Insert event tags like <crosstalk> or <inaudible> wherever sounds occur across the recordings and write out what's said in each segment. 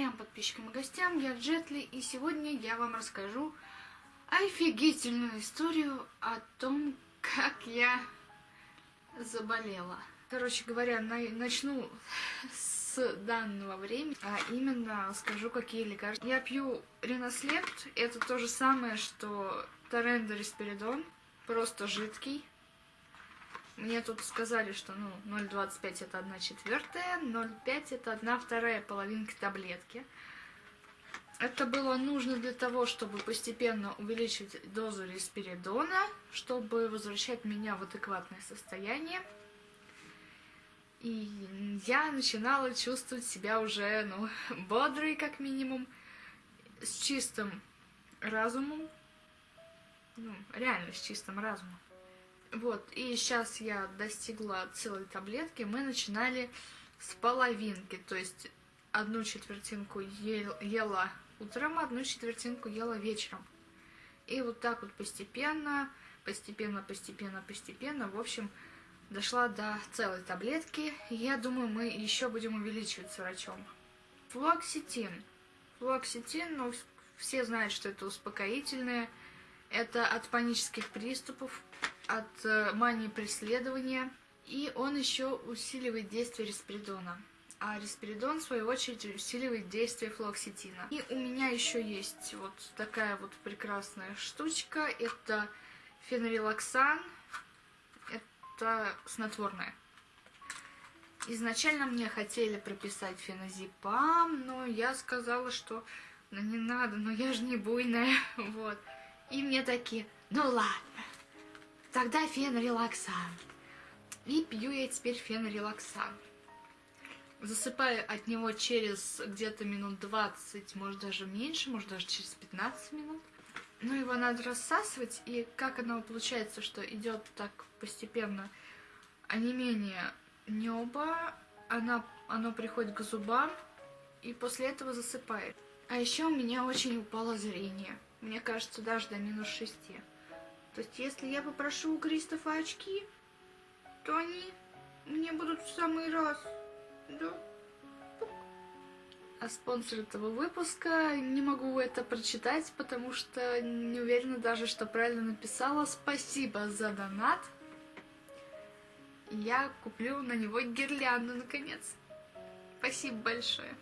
прям подписчикам и гостям, я Джетли, и сегодня я вам расскажу офигительную историю о том, как я заболела. Короче говоря, на начну с данного времени, а именно скажу, какие лекарства. Я пью Ренослепт, это то же самое, что Торендо Респиридон, просто жидкий. Мне тут сказали, что ну 0,25 это 1 четвертая, 0,5 это 1 вторая половинка таблетки. Это было нужно для того, чтобы постепенно увеличить дозу респиридона, чтобы возвращать меня в адекватное состояние. И я начинала чувствовать себя уже, ну, <laughs> бодрой, как минимум, с чистым разумом. Ну, реально с чистым разумом. Вот, и сейчас я достигла целой таблетки. Мы начинали с половинки, то есть одну четвертинку ел, ела утром, одну четвертинку ела вечером. И вот так вот постепенно, постепенно, постепенно, постепенно, в общем, дошла до целой таблетки. Я думаю, мы еще будем увеличивать с врачом. Флуоксетин. Флуоксетин, ну, все знают, что это успокоительное. Это от панических приступов, от э, мании преследования. И он еще усиливает действие респиридона. А респиридон, в свою очередь, усиливает действие флоксетина. И у меня еще есть вот такая вот прекрасная штучка. Это фенорелаксан. Это снотворное. Изначально мне хотели прописать феназепам, но я сказала, что ну не надо, но я же не буйная, <laughs> вот. И мне такие, ну ладно, тогда фенорелаксан. И пью я теперь фенорелаксан. Засыпаю от него через где-то минут 20, может даже меньше, может даже через 15 минут. Ну, его надо рассасывать, и как оно получается, что идет так постепенно онемение неба, она, оно приходит к зубам, и после этого засыпает. А еще у меня очень упало зрение. Мне кажется, даже до минус 6. То есть, если я попрошу у Кристофа очки, то они мне будут в самый раз. Да. А спонсор этого выпуска, не могу это прочитать, потому что не уверена даже, что правильно написала. Спасибо за донат. Я куплю на него гирлянду, наконец. Спасибо большое.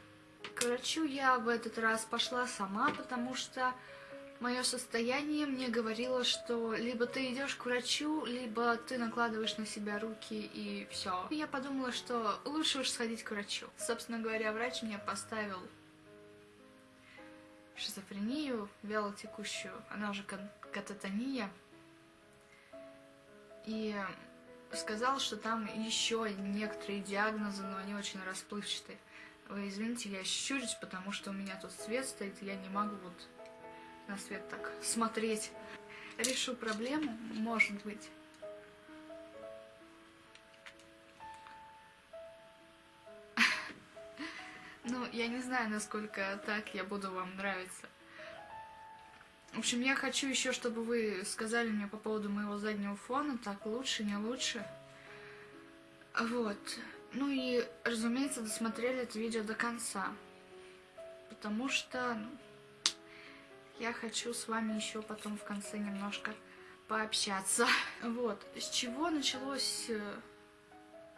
К врачу я в этот раз пошла сама, потому что мое состояние мне говорило, что либо ты идешь к врачу, либо ты накладываешь на себя руки и все. Я подумала, что лучше уж сходить к врачу. Собственно говоря, врач мне поставил шизофрению вялотекущую, она же кататония. И сказал, что там еще некоторые диагнозы, но они очень расплывчатые. Вы извините, я щурюсь, потому что у меня тут свет стоит, я не могу вот на свет так смотреть. Решу проблему, может быть. <laughs> Ну, я не знаю, насколько так я буду вам нравиться. В общем, я хочу еще, чтобы вы сказали мне по поводу моего заднего фона, так лучше, не лучше. Вот. Ну и, разумеется, досмотрели это видео до конца. Потому что ну, я хочу с вами еще потом в конце немножко пообщаться. Вот, с чего началось э,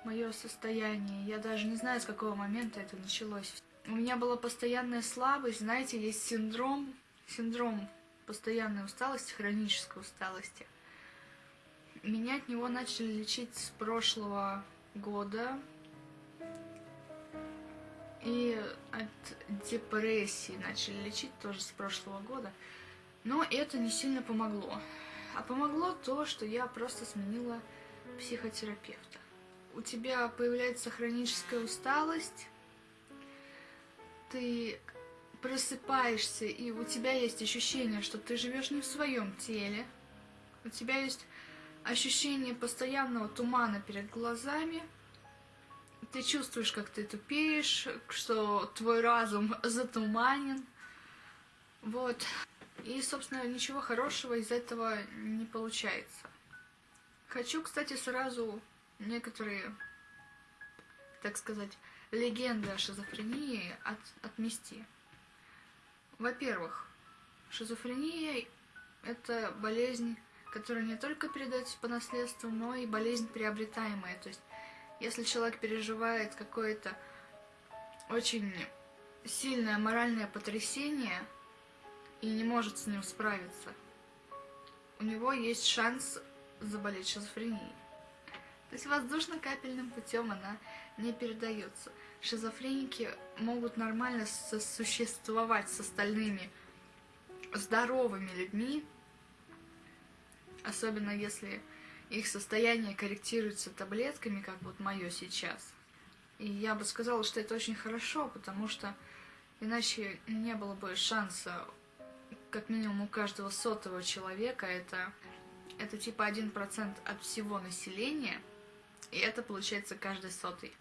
мое состояние? Я даже не знаю, с какого момента это началось. У меня была постоянная слабость, знаете, есть синдром, синдром постоянной усталости, хронической усталости. Меня от него начали лечить с прошлого года. И от депрессии начали лечить тоже с прошлого года. Но это не сильно помогло. А помогло то, что я просто сменила психотерапевта. У тебя появляется хроническая усталость, ты просыпаешься, и у тебя есть ощущение, что ты живешь не в своем теле. У тебя есть ощущение постоянного тумана перед глазами. Ты чувствуешь, как ты тупеешь, что твой разум затуманен. Вот. И, собственно, ничего хорошего из этого не получается. Хочу, кстати, сразу некоторые так сказать, легенды о шизофрении от, отмести. Во-первых, шизофрения – это болезнь, которая не только передается по наследству, но и болезнь приобретаемая. То есть, если человек переживает какое-то очень сильное моральное потрясение и не может с ним справиться, у него есть шанс заболеть шизофренией. То есть воздушно-капельным путем она не передается. Шизофреники могут нормально сосуществовать с остальными здоровыми людьми, особенно если их состояние корректируется таблетками, как вот мое сейчас. И я бы сказала, что это очень хорошо, потому что иначе не было бы шанса, как минимум у каждого сотого человека, это, это типа 1% от всего населения – и это получается каждый сотый.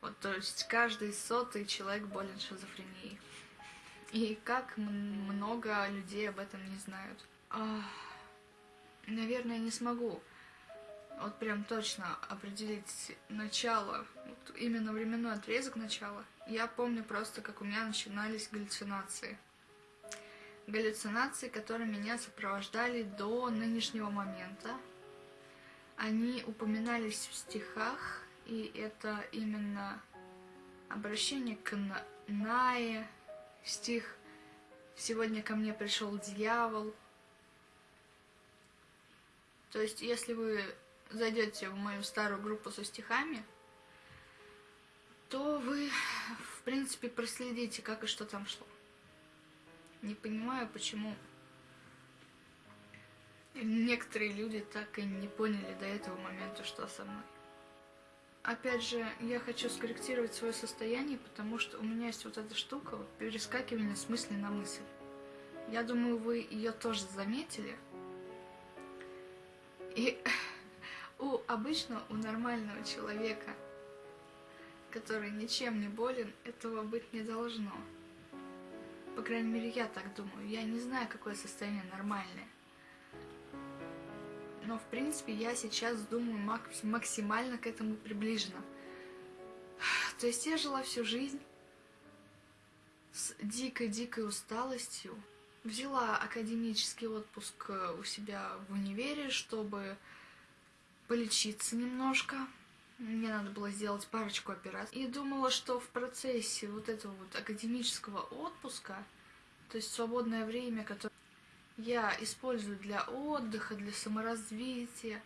Вот, то есть каждый сотый человек болен шизофренией. И как много людей об этом не знают. А, наверное, не смогу вот прям точно определить начало, вот именно временной отрезок начала. Я помню просто, как у меня начинались галлюцинации. Галлюцинации, которые меня сопровождали до нынешнего момента. Они упоминались в стихах, и это именно обращение к Нае, стих «Сегодня ко мне пришел дьявол». То есть, если вы зайдете в мою старую группу со стихами, то вы, в принципе, проследите, как и что там шло. Не понимаю, почему Некоторые люди так и не поняли до этого момента, что со мной. Опять же, я хочу скорректировать свое состояние, потому что у меня есть вот эта штука, вот перескакивание с мысли на мысль. Я думаю, вы ее тоже заметили. И <laughs> у обычно у нормального человека, который ничем не болен, этого быть не должно. По крайней мере, я так думаю. Я не знаю, какое состояние нормальное но в принципе я сейчас думаю максимально к этому приближенно. <sighs> То есть я жила всю жизнь с дикой-дикой усталостью. Взяла академический отпуск э, у себя в универе, чтобы полечиться немножко. Мне надо было сделать парочку операций. И думала, что в процессе вот этого вот академического отпуска, то есть свободное время, которое я использую для отдыха, для саморазвития,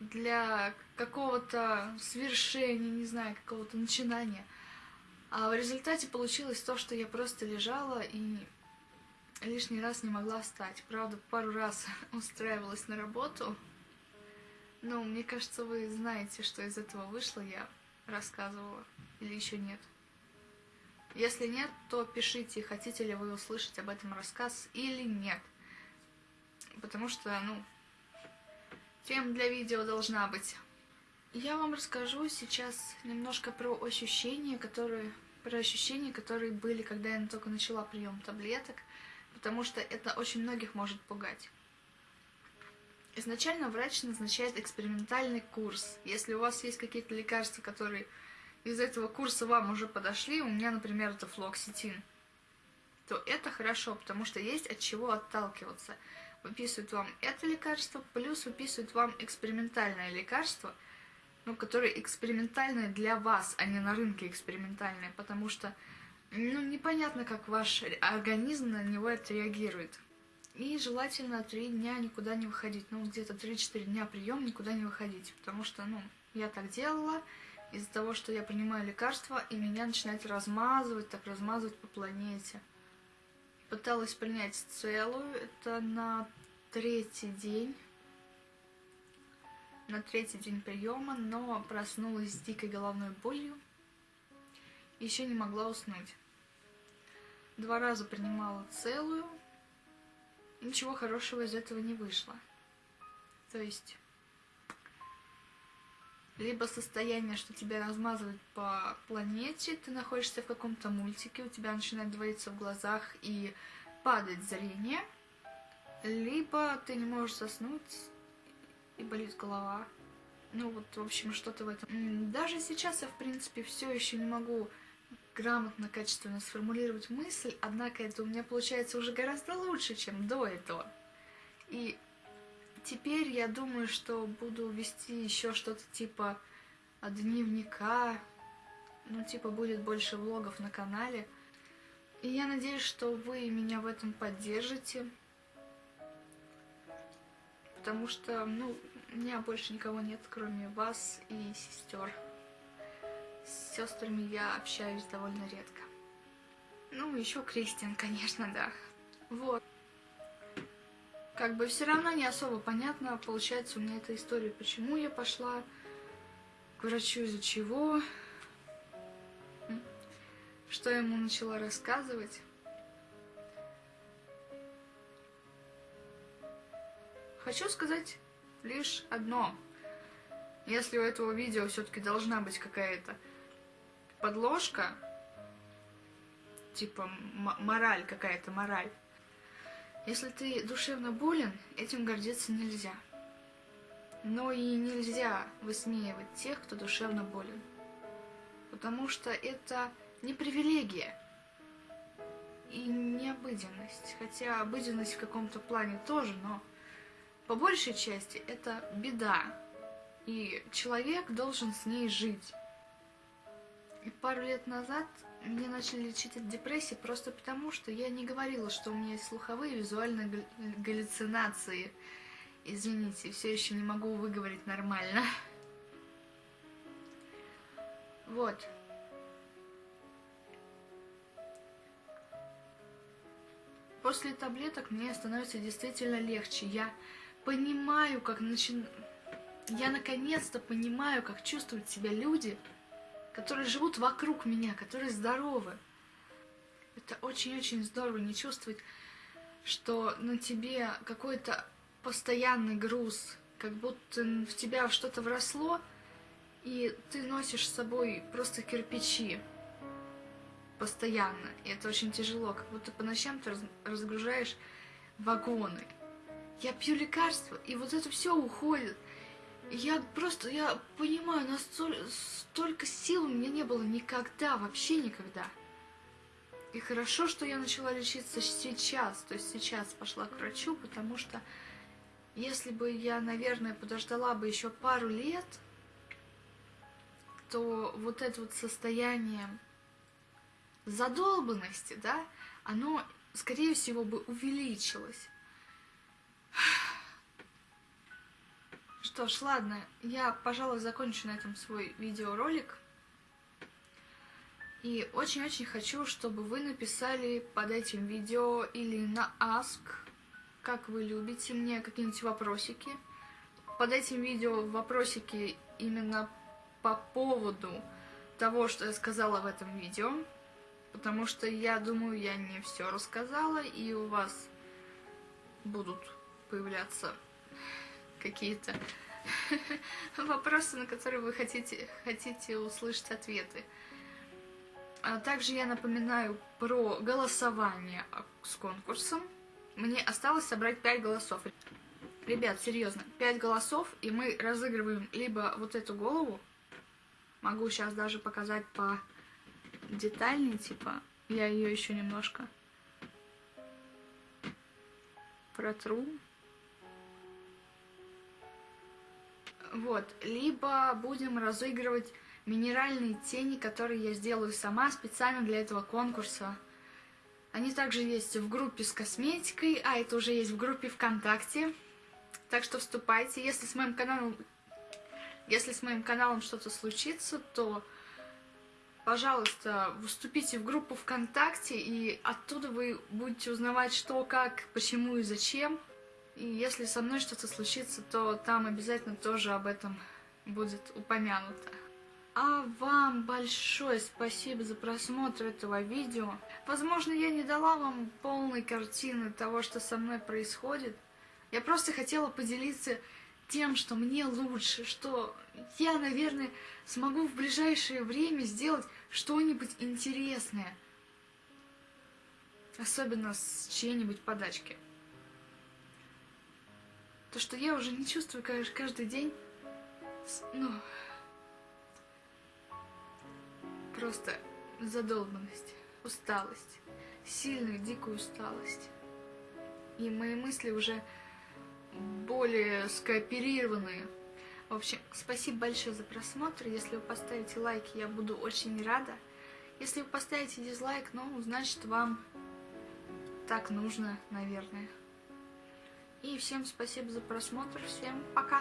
для какого-то свершения, не знаю, какого-то начинания. А в результате получилось то, что я просто лежала и лишний раз не могла встать. Правда, пару раз <laughs> устраивалась на работу. Но мне кажется, вы знаете, что из этого вышло, я рассказывала. Или еще нет. Если нет, то пишите, хотите ли вы услышать об этом рассказ или нет потому что, ну, тем для видео должна быть. Я вам расскажу сейчас немножко про ощущения, которые, про ощущения, которые были, когда я только начала прием таблеток, потому что это очень многих может пугать. Изначально врач назначает экспериментальный курс. Если у вас есть какие-то лекарства, которые из этого курса вам уже подошли, у меня, например, это флоксетин, то это хорошо, потому что есть от чего отталкиваться выписывают вам это лекарство, плюс выписывают вам экспериментальное лекарство, ну, которое экспериментальное для вас, а не на рынке экспериментальное, потому что, ну, непонятно, как ваш организм на него отреагирует. И желательно три дня никуда не выходить, ну, где-то 3-4 дня прием никуда не выходить, потому что, ну, я так делала, из-за того, что я принимаю лекарства, и меня начинает размазывать, так размазывать по планете. Пыталась принять целую, это на третий день, на третий день приема, но проснулась с дикой головной болью, еще не могла уснуть. Два раза принимала целую, ничего хорошего из этого не вышло. То есть либо состояние, что тебя размазывает по планете, ты находишься в каком-то мультике, у тебя начинает двоиться в глазах и падать зрение, либо ты не можешь заснуть и болит голова. Ну вот, в общем, что-то в этом. Даже сейчас я, в принципе, все еще не могу грамотно, качественно сформулировать мысль, однако это у меня получается уже гораздо лучше, чем до этого. И теперь я думаю, что буду вести еще что-то типа дневника, ну типа будет больше влогов на канале. И я надеюсь, что вы меня в этом поддержите. Потому что, ну, у меня больше никого нет, кроме вас и сестер. С сестрами я общаюсь довольно редко. Ну, еще Кристин, конечно, да. Вот. Как бы все равно не особо понятно, получается, у меня эта история, почему я пошла к врачу, из-за чего, что я ему начала рассказывать. Хочу сказать лишь одно. Если у этого видео все-таки должна быть какая-то подложка, типа мораль какая-то, мораль. Если ты душевно болен, этим гордиться нельзя. Но и нельзя высмеивать тех, кто душевно болен. Потому что это не привилегия и не обыденность. Хотя обыденность в каком-то плане тоже, но по большей части это беда. И человек должен с ней жить. Пару лет назад мне начали лечить от депрессии просто потому, что я не говорила, что у меня есть слуховые визуальные галлюцинации. Извините, все еще не могу выговорить нормально. Вот. После таблеток мне становится действительно легче. Я понимаю, как начин... Я наконец-то понимаю, как чувствуют себя люди, которые живут вокруг меня, которые здоровы. Это очень-очень здорово не чувствовать, что на тебе какой-то постоянный груз, как будто в тебя что-то вросло, и ты носишь с собой просто кирпичи постоянно. И это очень тяжело, как будто по ночам ты разгружаешь вагоны. Я пью лекарства, и вот это все уходит. Я просто, я понимаю, настолько столько сил у меня не было никогда, вообще никогда. И хорошо, что я начала лечиться сейчас, то есть сейчас пошла к врачу, потому что если бы я, наверное, подождала бы еще пару лет, то вот это вот состояние задолбанности, да, оно, скорее всего, бы увеличилось. Что ж, ладно, я, пожалуй, закончу на этом свой видеоролик. И очень-очень хочу, чтобы вы написали под этим видео или на Ask, как вы любите мне, какие-нибудь вопросики. Под этим видео вопросики именно по поводу того, что я сказала в этом видео. Потому что я думаю, я не все рассказала, и у вас будут появляться какие-то <laughs> вопросы, на которые вы хотите, хотите услышать ответы. А также я напоминаю про голосование с конкурсом. Мне осталось собрать 5 голосов. Ребят, серьезно, 5 голосов, и мы разыгрываем либо вот эту голову, могу сейчас даже показать по детальнее, типа, я ее еще немножко протру. Вот, либо будем разыгрывать минеральные тени, которые я сделаю сама специально для этого конкурса. Они также есть в группе с косметикой, а это уже есть в группе ВКонтакте. Так что вступайте. Если с моим каналом, если с моим каналом что-то случится, то, пожалуйста, вступите в группу ВКонтакте, и оттуда вы будете узнавать, что, как, почему и зачем. И если со мной что-то случится, то там обязательно тоже об этом будет упомянуто. А вам большое спасибо за просмотр этого видео. Возможно, я не дала вам полной картины того, что со мной происходит. Я просто хотела поделиться тем, что мне лучше, что я, наверное, смогу в ближайшее время сделать что-нибудь интересное. Особенно с чьей-нибудь подачки. То, что я уже не чувствую каждый день Ну, просто задолбанность, усталость, сильную, дикую усталость. И мои мысли уже более скооперированные. В общем, спасибо большое за просмотр. Если вы поставите лайк, я буду очень рада. Если вы поставите дизлайк, ну, значит, вам так нужно, наверное. И всем спасибо за просмотр. Всем пока.